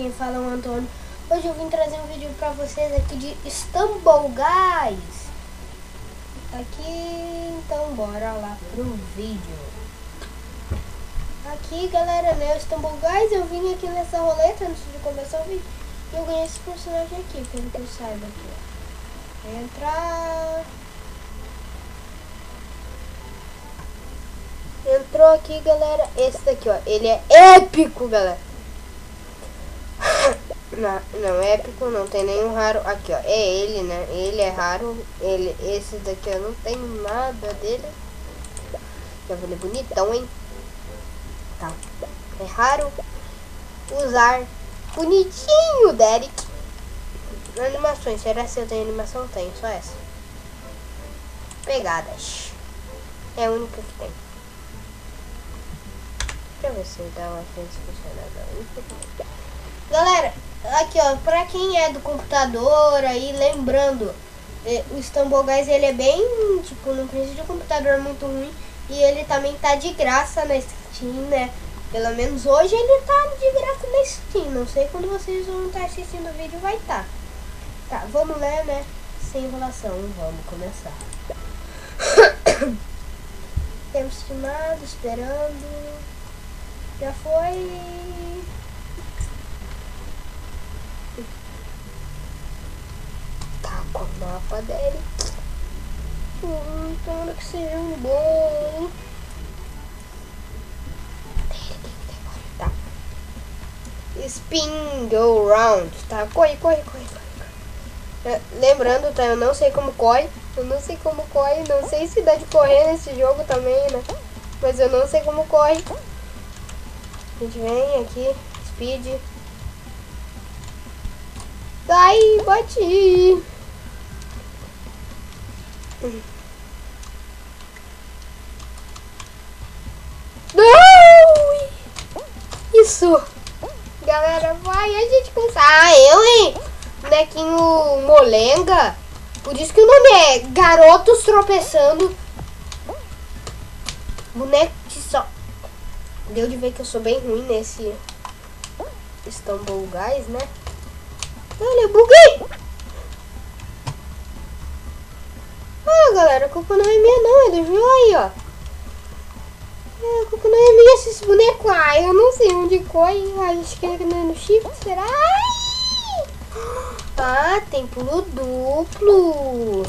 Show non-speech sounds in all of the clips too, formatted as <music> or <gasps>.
quem fala é o Antônio. Hoje eu vim trazer um vídeo pra vocês aqui de Istanbul Guys. Aqui, então bora lá pro vídeo. Aqui galera, né, Istanbul Guys, eu vim aqui nessa roleta antes de começar o vídeo. E eu ganhei esse personagem aqui, pelo que eu saiba aqui. Entrar... Entrou aqui, galera. Esse daqui, ó. Ele é épico, galera. Não, não é épico, não tem nenhum raro. Aqui, ó. É ele, né? Ele é raro. Ele, esse daqui, eu não tenho nada dele. Já vou bonitão, hein? Tá. É raro usar. Bonitinho, Derek. Animações. Será que eu tenho animação? Tenho, só essa. Pegadas. É a única que tem. Deixa eu ver se dá uma chance funcionada. Galera, aqui ó, pra quem é do computador aí, lembrando, eh, o Istanbul Guys ele é bem, tipo, não precisa de um computador muito ruim. E ele também tá de graça na Steam, né? Pelo menos hoje ele tá de graça na Steam. Não sei quando vocês vão estar assistindo o vídeo vai estar. Tá. tá, vamos ler, né? Sem enrolação, vamos começar. <coughs> Temos estimado, esperando. Já foi. O mapa dele. Hum, tomara que seja um bom. Tá. Spin go round. Tá, corre, corre, corre, corre. É, lembrando, tá? Eu não sei como corre. Eu não sei como corre. Não sei se dá de correr nesse jogo também, né? Mas eu não sei como corre. A gente vem aqui, speed. Sai, bate. Não! Isso! Galera, vai, a gente consegue. Ah, eu, hein? Bonequinho molenga. Por isso que o nome é Garotos Tropeçando. Boneco de só. Deu de ver que eu sou bem ruim nesse Istanbul Guys, né? Olha, buguei! Olha, galera, a culpa não é minha não, é do aí, ó. É, a culpa não é minha esse boneco. Ah, eu não sei onde. Ah, acho que é no shift, será? Ai! Ah, tem pulo duplo.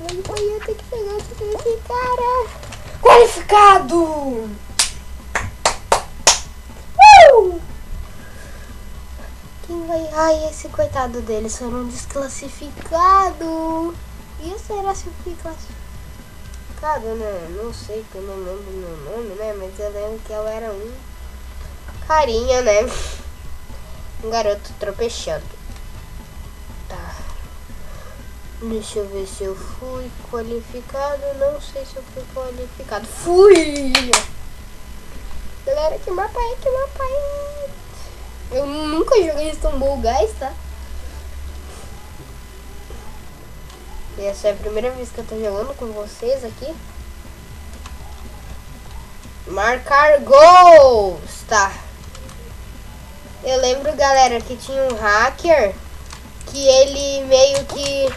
Ai, eu tenho que pegar esse cara. Qualificado! Uh! Quem vai... Ai, esse coitado deles foram desclassificados. E será se eu fui classificado, né? Não sei, porque eu não lembro meu nome, né? Mas eu lembro que eu era um carinha, né? <laughs> Um garoto tropeçando. Deixa eu ver se eu fui qualificado. Não sei se eu fui qualificado. Fui! Galera, que mapa é? Que mapa é? Eu nunca joguei Istanbul Guys, tá? Essa é a primeira vez que eu tô jogando com vocês aqui. Marcar gols, tá? Eu lembro, galera, que tinha um hacker que ele meio que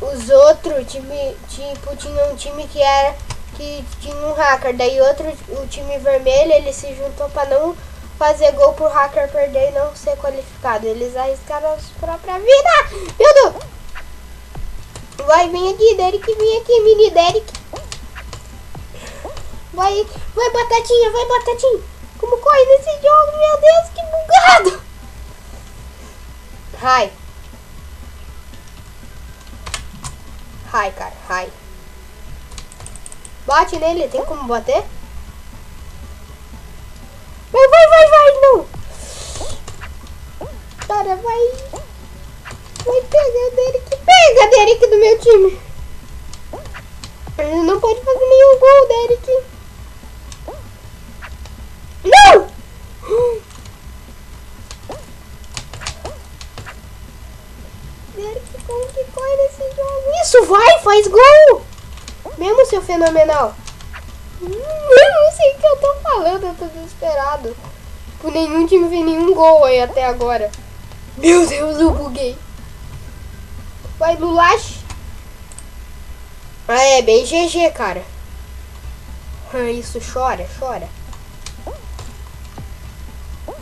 os outros time, tipo, tinha um time que era que tinha um hacker, daí outro, o time vermelho, ele se juntou para não fazer gol pro hacker perder e não ser qualificado. Eles arriscaram a própria vida. Meu Deus! Vai, vem aqui, Derek, vem aqui, mini Derek. Vai, vai, batatinha, vai, batatinha. Como corre nesse jogo, meu Deus, que bugado. Ai. Ai, cara, ai. Bate nele, tem como bater? Vai, vai, vai, vai, não. Cara, vai. Vai pegar Derek. Pega, Derek, do meu time. Ele não pode fazer nenhum gol, Derek. <gasps> faz gol! Mesmo seu fenomenal. Eu não sei o que eu tô falando, eu tô desesperado. Tipo, nenhum time fez nenhum gol aí até agora. Meu Deus, eu buguei. Vai, Lulache. Ah, é bem GG, cara. Ah, isso, chora, chora.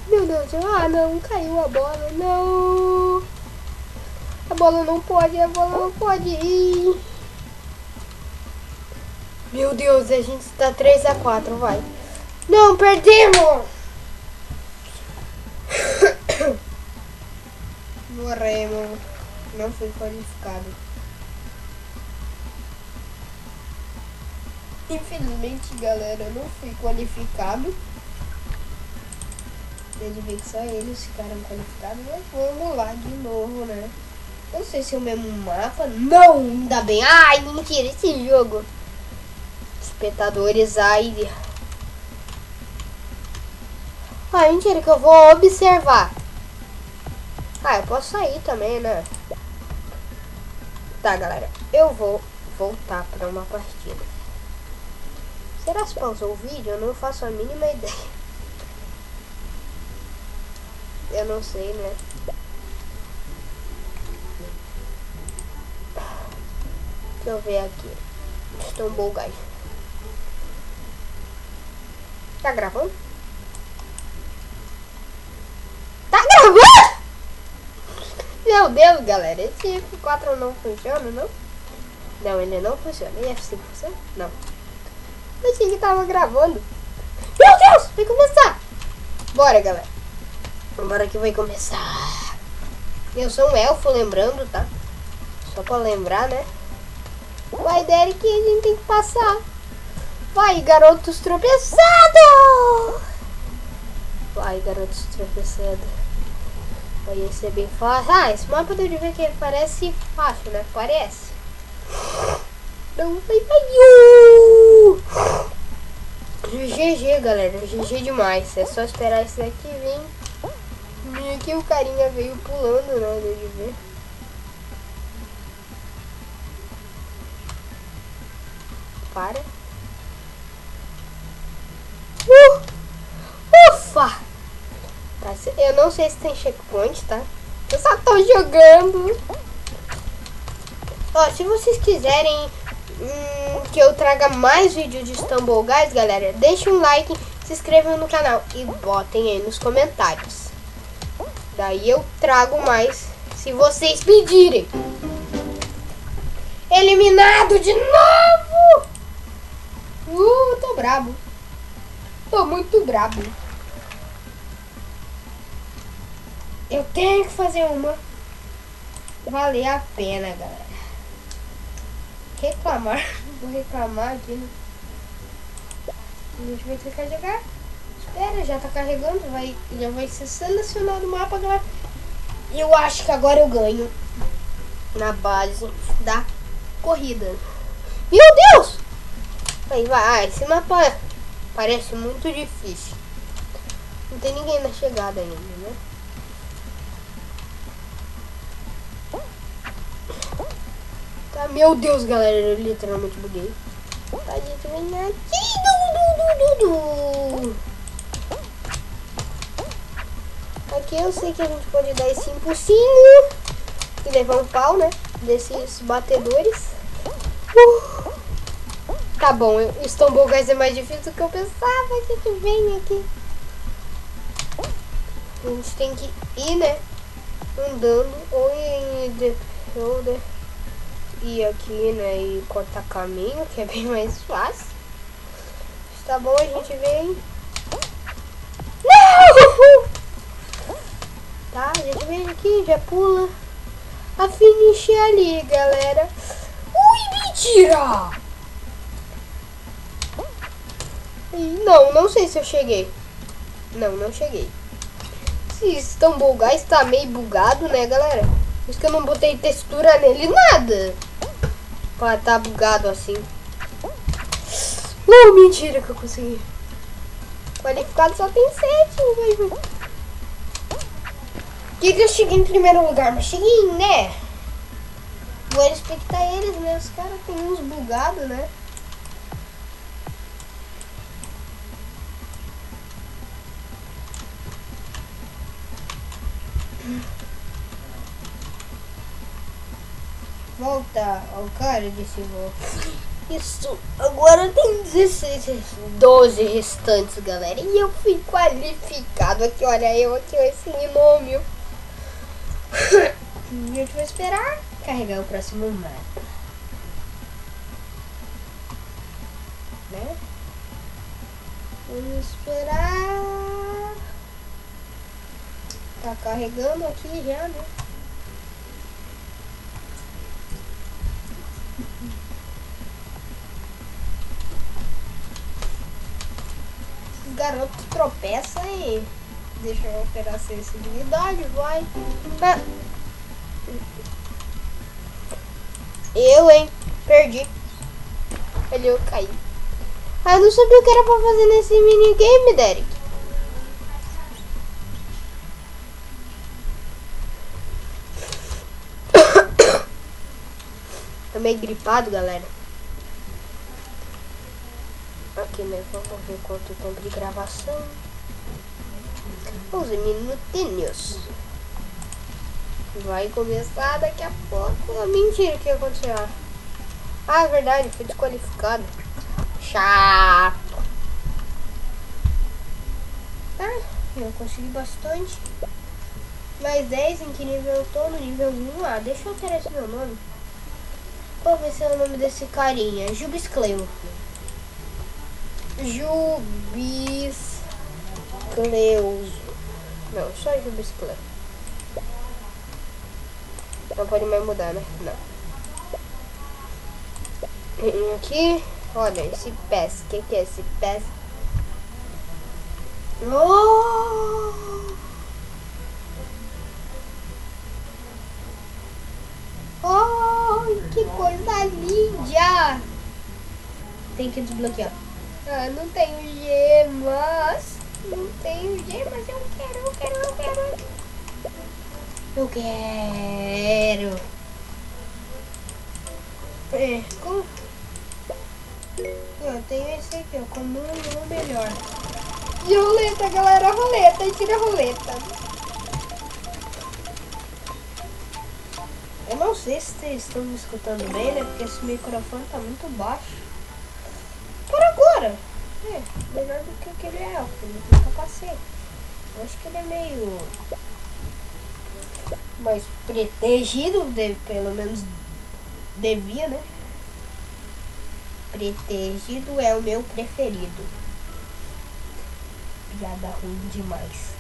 Meu Deus, ah não, caiu a bola, não. A bola não pode, a bola não pode ir. Meu Deus, a gente está 3 a 4 vai. Não, perdemos! <coughs> Morremos. Não fui qualificado. Infelizmente, galera, não fui qualificado. Ele vê que só eles ficaram qualificados, mas vamos lá de novo, né? Não sei se é o mesmo mapa. Não, ainda bem. Ai, mentira, esse jogo. Espectadores, ai. Ai, mentira, que eu vou observar. Ah, eu posso sair também, né? Tá, galera. Eu vou voltar para uma partida. Será que pausou o vídeo? Eu não faço a mínima ideia. Eu não sei, né? Deixa eu ver aqui. Estou guys. Tá gravando? Tá gravando? Meu Deus, galera. Esse F4 não funciona, não? Não, ele não funciona. E F5 funciona? Não. Eu achei que tava gravando. Meu Deus! Vai começar! Bora, galera. Bora que vai começar. Eu sou um elfo, lembrando, tá? Só pra lembrar, né? Vai, Derek, a gente tem que passar. Vai, garotos tropeçados! Vai, garotos tropeçados. Vai ser bem fácil. Ah, esse mapa deu de ver que parece fácil, né? Parece. Não, vai, vai. GG, galera. GG demais. É só esperar esse daqui vir. E aqui o carinha veio pulando, né? Deu de ver. Para. Uh! Ufa! Tá, eu não sei se tem checkpoint, tá? Eu só tô jogando. Ó, se vocês quiserem hum, que eu traga mais vídeos de Stumble Guys, galera, deixem um like, se inscrevam no canal e botem aí nos comentários. Daí eu trago mais se vocês pedirem. Eliminado de novo! Uh, tô brabo. Tô muito brabo. Eu tenho que fazer uma valer a pena, galera. Reclamar. <laughs> Vou reclamar aqui. Né? A gente vai que jogar. Espera, já tá carregando, vai, já vai ser selecionado o mapa, galera. Eu acho que agora eu ganho na base da corrida. Meu Deus! Aí vai, ah, esse mapa parece muito difícil. Não tem ninguém na chegada ainda, né? Meu Deus, galera, eu literalmente buguei. Gente, vem aqui. Du, du, du, du. Aqui eu sei que a gente pode dar esse impulsinho e levar um pau, né? Desses batedores. Uh. Tá bom, o Stumble Guys é mais difícil do que eu pensava. A gente vem aqui. A gente tem que ir, né? Andando ou em the shoulder. Ir aqui, né? E cortar caminho, que é bem mais fácil. Tá bom, a gente vem. Não! Tá? A gente vem aqui, já pula. A finish é ali, galera. Ui, mentira! Não, não sei se eu cheguei. Não, não cheguei. Se estão bugar, está meio bugado, né, galera? Por isso que eu não botei textura nele, nada. Pra tá bugado assim. Uh, mentira que eu consegui. Qualificado só tem sete que, que eu cheguei em primeiro lugar? Mas cheguei, né? Vou respeitar eles, né? Os caras têm uns bugados, né? Volta ao cara desse volta. Isso, agora tem 16, 12 restantes, galera. E eu fui qualificado aqui, olha eu aqui, esse a gente vai esperar carregar o próximo mapa. Né? Vamos esperar. Tá carregando aqui já, né? Garoto tropeça e deixa eu operar sensibilidade, vai. Ah. Eu, hein? Perdi. Ali eu caí. Ah, eu não sabia o que era pra fazer nesse minigame, Derek. <coughs> Tô meio gripado, galera. Aqui, né? Vamos ver quanto tempo de gravação. 11 minutinhos. Vai começar daqui a pouco. Ah, mentira, o que aconteceu? Ah, é verdade, fui desqualificado. Chato. Tá, eu consegui bastante. Mais 10 em que nível eu tô? No nível 1. Ah, deixa eu alterar esse meu nome. Qual vai ser o nome desse carinha? Jubis Cleuso. Não, só Jubis Cleuso. Não pode mais mudar, né? Não. Aqui, olha, esse PES. O que, que é esse PES? Oh! Oh, que coisa linda! Tem que desbloquear. Ah, não tenho gemas. Não tenho gemas. Eu quero, eu quero, eu quero. Eu quero. É, como... Eu tenho esse aqui, ó, como um melhor. De roleta, galera, roleta. Tira a roleta. Eu não sei se vocês estão me escutando bem, né? Porque esse microfone tá muito baixo. É, melhor do que aquele elfo, ele tem capacete. Eu acho que ele é meio mais protegido, de, pelo menos devia, né? Protegido é o meu preferido. Piada ruim demais.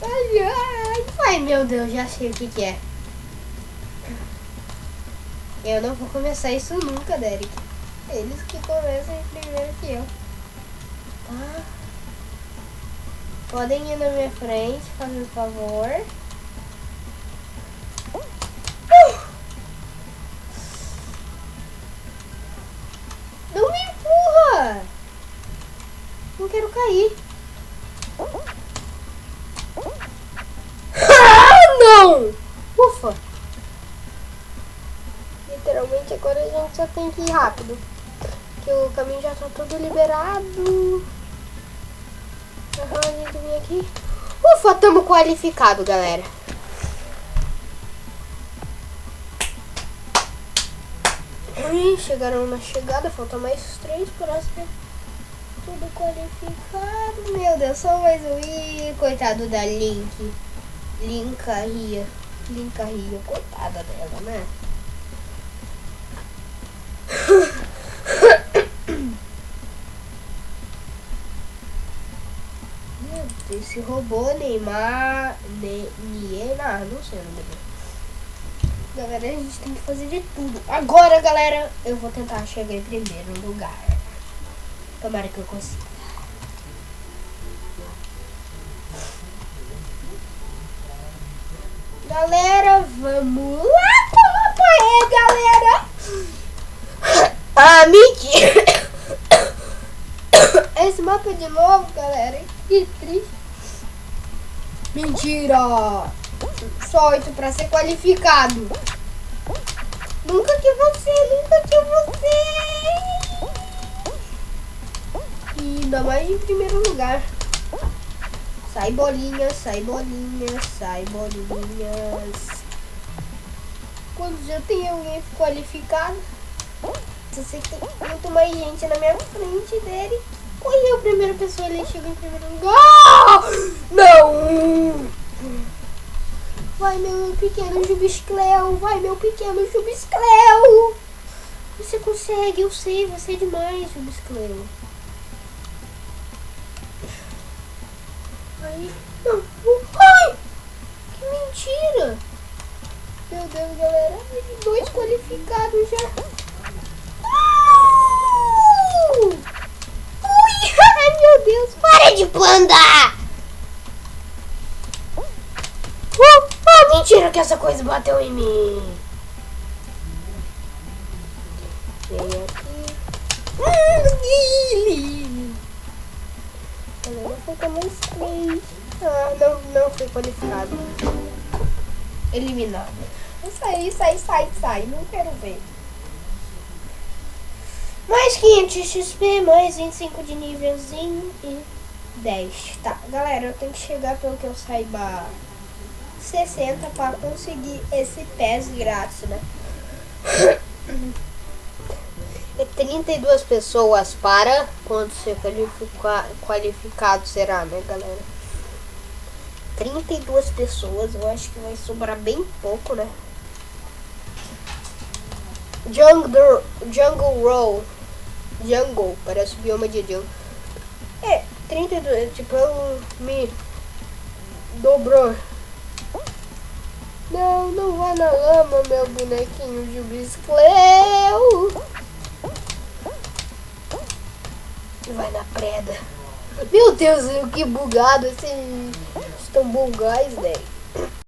Ai, ai, ai, meu Deus, já sei o que, que é. Eu não vou começar isso nunca, Derek. Eles que começam primeiro que eu. Tá? Podem ir na minha frente, fazendo favor. Não me empurra! Não quero cair. Ah, não! Ufa! literalmente agora a gente só tem que ir rápido. Que o caminho já tá todo liberado. Aham, a gente vem aqui. Ufa, tamo qualificado, galera. Chegaram na chegada, falta mais três para ser tudo qualificado. Meu Deus, só mais um. Ih, coitado da Link. Linkaria. Linkaria, coitada dela, né? Esse robô Neymar. Ne, Neymar, não sei o nome dele. Galera, a gente tem que fazer de tudo. Agora, galera, eu vou tentar chegar em primeiro lugar. Tomara que eu consiga. Galera, vamos lá! Toma aí, galera! Ah, mentira! <coughs> Esse mapa de novo, galera. Que triste. Mentira! Só oito pra ser qualificado. Nunca que você, nunca que você. ainda mais em primeiro lugar. Sai bolinha, sai bolinha, sai bolinhas. Quando já tem alguém qualificado, se você tem muito mais gente na minha frente dele, correu a primeira pessoa, ele chegou em primeiro lugar. Não! Vai meu pequeno Jubiscleo, vai meu pequeno Jubiscleo. Você consegue, eu sei, você é demais, Jubiscleo. Aí, não, ai, que mentira. Meu Deus, galera, dois qualificados já. Uh! Ui, ai meu Deus, para de panda! Mentira que essa coisa bateu em mim. Vem aqui. Galera, falta mais três. Ah, não, não foi qualificado. Eliminado. Sai, sai, sai, sai. Não quero ver. Mais 500 XP, mais 25 de nívelzinho e 10. Tá, galera, eu tenho que chegar pelo que eu saiba 60 para conseguir esse PES grátis, né? <coughs> E 32 pessoas para quando ser qualifica, qualificado será, né, galera? 32 pessoas, eu acho que vai sobrar bem pouco, né? Jungle, jungle Roll. Jungle, parece bioma de jungle. É, 32, tipo, eu me dobrou não, não vá na lama, meu bonequinho de biscleu. Vai na preda. Meu Deus, que bugado esse... Estão bugais, velho.